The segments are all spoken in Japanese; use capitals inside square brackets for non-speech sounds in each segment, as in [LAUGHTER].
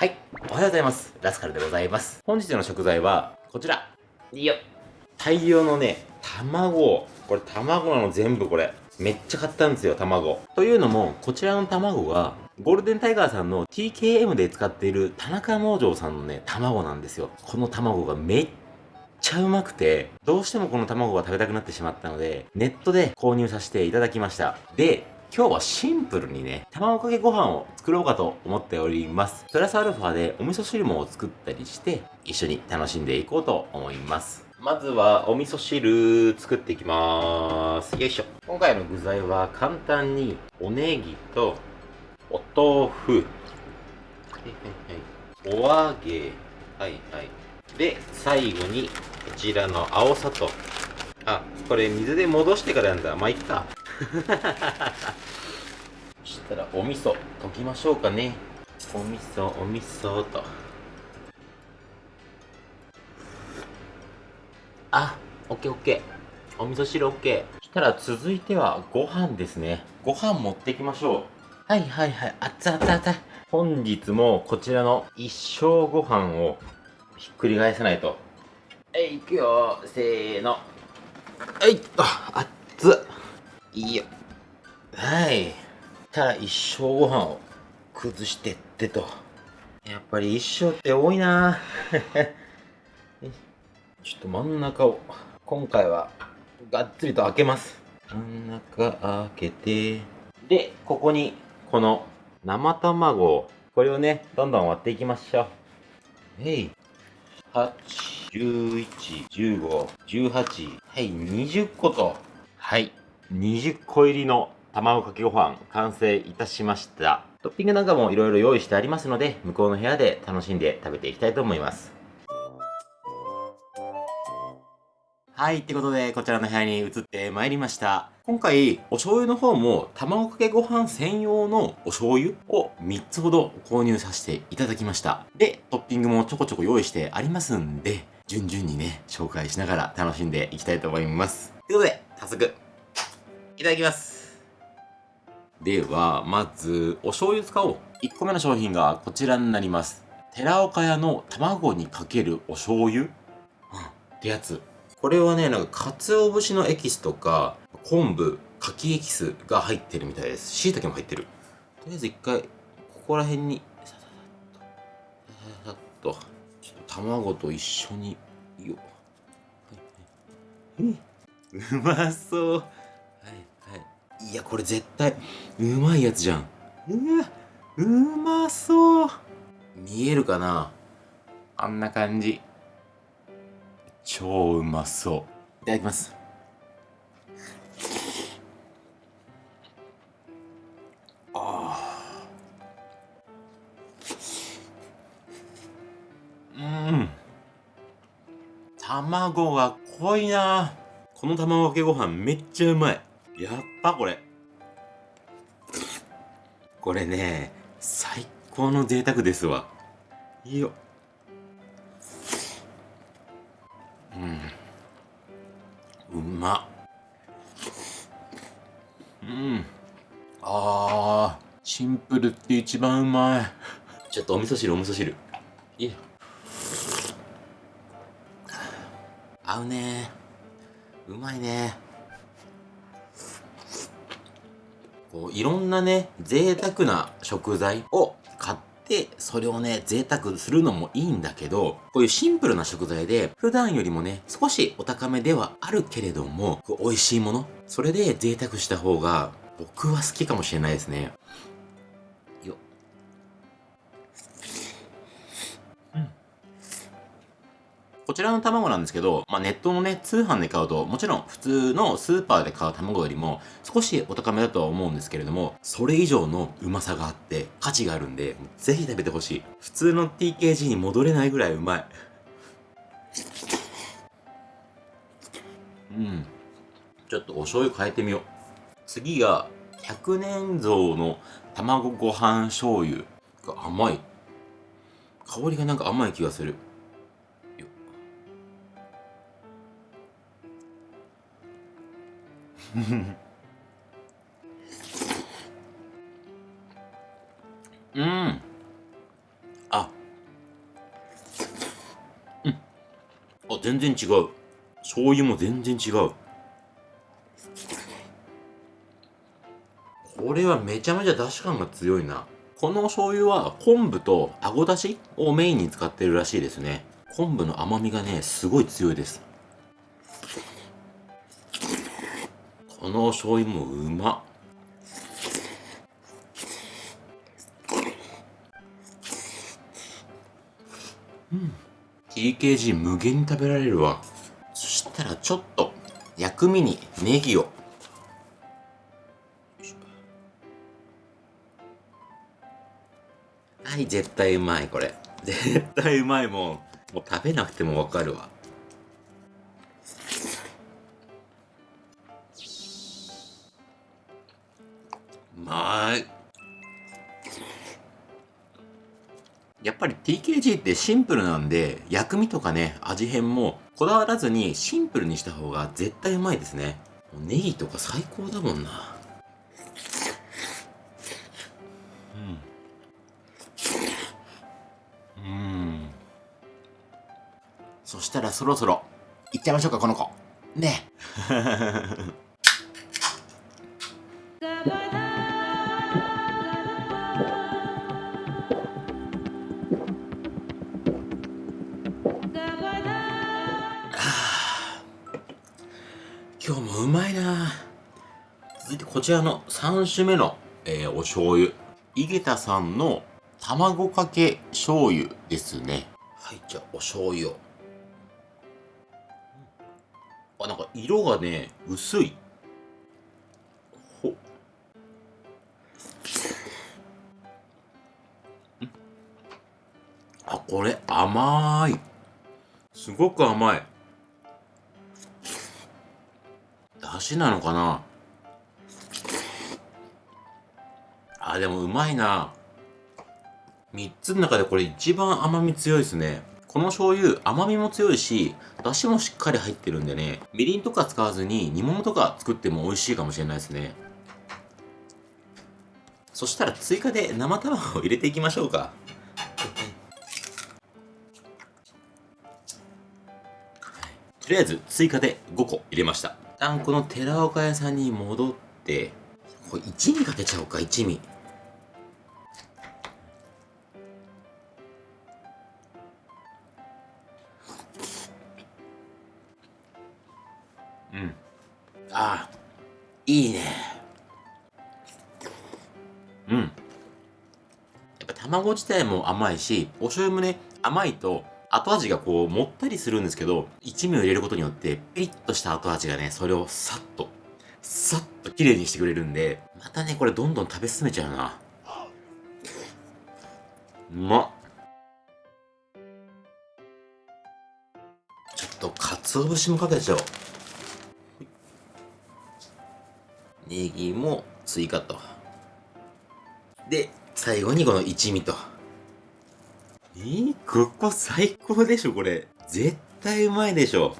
はい、おはようございます。ラスカルでございます。本日の食材は、こちら。いいよ。大量のね、卵。これ卵なの全部これ。めっちゃ買ったんですよ、卵。というのも、こちらの卵は、ゴールデンタイガーさんの TKM で使っている田中農場さんのね、卵なんですよ。この卵がめっちゃうまくて、どうしてもこの卵が食べたくなってしまったので、ネットで購入させていただきました。で、今日はシンプルにね、卵かけご飯を作ろうかと思っております。プラスアルファでお味噌汁も作ったりして、一緒に楽しんでいこうと思います。まずはお味噌汁作っていきまーす。よいしょ。今回の具材は簡単におネギとお豆腐、はいはいはい、お揚げ、はいはい。で、最後にこちらの青砂糖。あ、これ水で戻してからなんだ。まあ、いっか。そしたらお味噌溶きましょうかね。お味噌、お味噌と。あ、オッケーオッケー。お味噌汁オッケー。そしたら続いてはご飯ですね。ご飯持ってきましょう。はいはいはい。熱々熱々。本日もこちらの一生ご飯をひっくり返さないと。えい、いくよせーの。はい、あ、熱っ。いいよ。はい。たら一生ご飯を崩してってと。やっぱり一生って多いな [LAUGHS] ちょっと真ん中を、今回はがっつりと開けます。真ん中開けて、で、ここにこの生卵を、これをね、どんどん割っていきましょう。えい。8、11、15、18、はい、20個と、はい、20個入りの卵かけご飯完成いたしました。トッピングなんかもいろいろ用意してありますので、向こうの部屋で楽しんで食べていきたいと思います。はい、ってことで、こちらの部屋に移ってまいりました。今回、お醤油の方も、卵かけご飯専用のお醤油を3つほど購入させていただきました。で、トッピングもちょこちょこ用意してありますんで、順々にね、紹介しながら楽しんでいきたいと思います。ということで、早速、いただきます。では、まず、お醤油使おう。1個目の商品がこちらになります。寺岡屋の卵にかけるお醤油、うん、ってやつ。これはね、なんか、鰹節のエキスとか、昆布、柿エキスが入ってるみたいです。椎茸も入ってる。とりあえず一回、ここら辺に、さささっと、ちょっと卵と一緒に、よはいはい、えうまそう。はいや、これ絶対、うまいやつじゃん。うわ、うまそう。見えるかな？あんな感じ。超うまそう。いただきます。あうん。卵が濃いな。この卵かけご飯めっちゃうまいやっぱこれこれね最高の贅沢ですわいいようん。うまうん。あー、シンプルって一番うまい。ちょっとお味噌汁、お味噌汁。いいよ合うねうまいねこう、いろんなね、贅沢な食材を買って、それをね、贅沢するのもいいんだけど、こういうシンプルな食材で、普段よりもね、少しお高めではあるけれども、美味しいもの、それで贅沢した方が、僕は好きかもしれないですね。こちらの卵なんですけど、まあ、ネットのね、通販で買うと、もちろん普通のスーパーで買う卵よりも少しお高めだとは思うんですけれども、それ以上のうまさがあって、価値があるんで、ぜひ食べてほしい。普通の TKG に戻れないぐらいうまい。うん。ちょっとお醤油変えてみよう。次が、100年蔵の卵ご飯醤油が甘い。香りがなんか甘い気がする。うん。あ。うん。あ全然違う。醤油も全然違う。これはめちゃめちゃ出汁感が強いな。この醤油は昆布とあごだしをメインに使ってるらしいですね。昆布の甘みがねすごい強いです。この醤油もうま。うん。TKG 無限に食べられるわ。そしたらちょっと薬味にネギを。はい、絶対うまい、これ。絶対うまいもん。もう食べなくてもわかるわ。やっぱり TKG ってシンプルなんで、薬味とかね、味変もこだわらずにシンプルにした方が絶対うまいですね。ネギとか最高だもんな。うん。うん。そしたらそろそろ、行っちゃいましょうか、この子。ね。[LAUGHS] もうまいな続いてこちらの3種目の、えー、お醤油。井桁さんの卵かけ醤油ですね。はい、じゃあお醤油を。あ、なんか色がね、薄い。ほ。あ、これ甘い。すごく甘い。出汁なのかな？あ、でもうまいな。3つの中でこれ一番甘み強いですね。この醤油甘みも強いし、出汁もしっかり入ってるんでね、みりんとか使わずに煮物とか作っても美味しいかもしれないですね。そしたら追加で生卵を入れていきましょうか。とりあえず追加で5個入れました。旦この寺岡屋さんに戻って、これ一味かけちゃおうか、一味。うん。ああ、いいね。うん。やっぱ卵自体も甘いし、お醤油もね、甘いと後味がこう、もったりするんですけど、一味を入れることによって、ピリッとした後味がね、それをさっと、さっと綺麗にしてくれるんで、またね、これどんどん食べ進めちゃうな。うまっ。ちょっと、鰹節もかけちゃおう。ネギも追加と。で、最後にこの一味と。えー、ここ最高でしょ、これ。絶対うまいでしょ。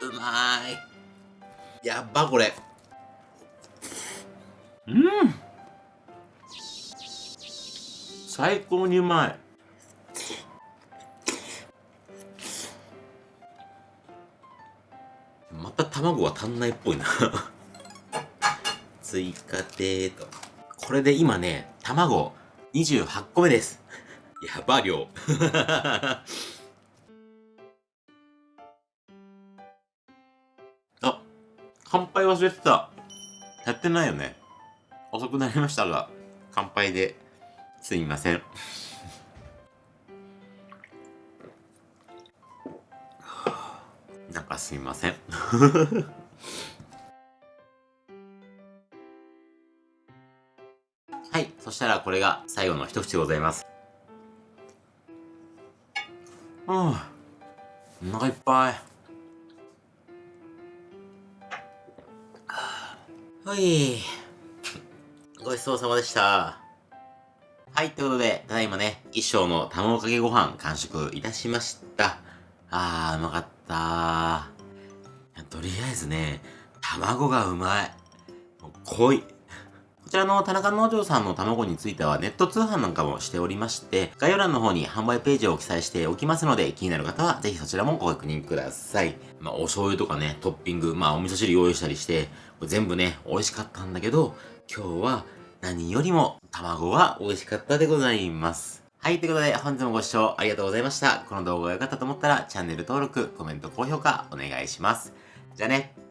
うまい。やっば、これ。うん。最高にうまい。卵は足んないっぽいな [LAUGHS] 追加でーと。これで今ね、卵28個目です。[LAUGHS] やば、量。[LAUGHS] あ、乾杯忘れてた。やってないよね。遅くなりましたが、乾杯ですみません。なんかすいません [LAUGHS] はい。そしたらこれが最後の一口でございます。うん。お腹いっぱい。はい。ごちそうさまでした。はい、ということで、ただいまね、一生の卵かけご飯完食いたしました。あー、うまかった。とりあえずね、卵がうまい。もう濃い。こちらの田中農場さんの卵についてはネット通販なんかもしておりまして、概要欄の方に販売ページを記載しておきますので、気になる方はぜひそちらもご確認ください。まあ、お醤油とかね、トッピング、まあ、お味噌汁用意したりして、全部ね、美味しかったんだけど、今日は何よりも卵は美味しかったでございます。はい、ということで本日もご視聴ありがとうございました。この動画が良かったと思ったらチャンネル登録、コメント、高評価お願いします。じゃあね。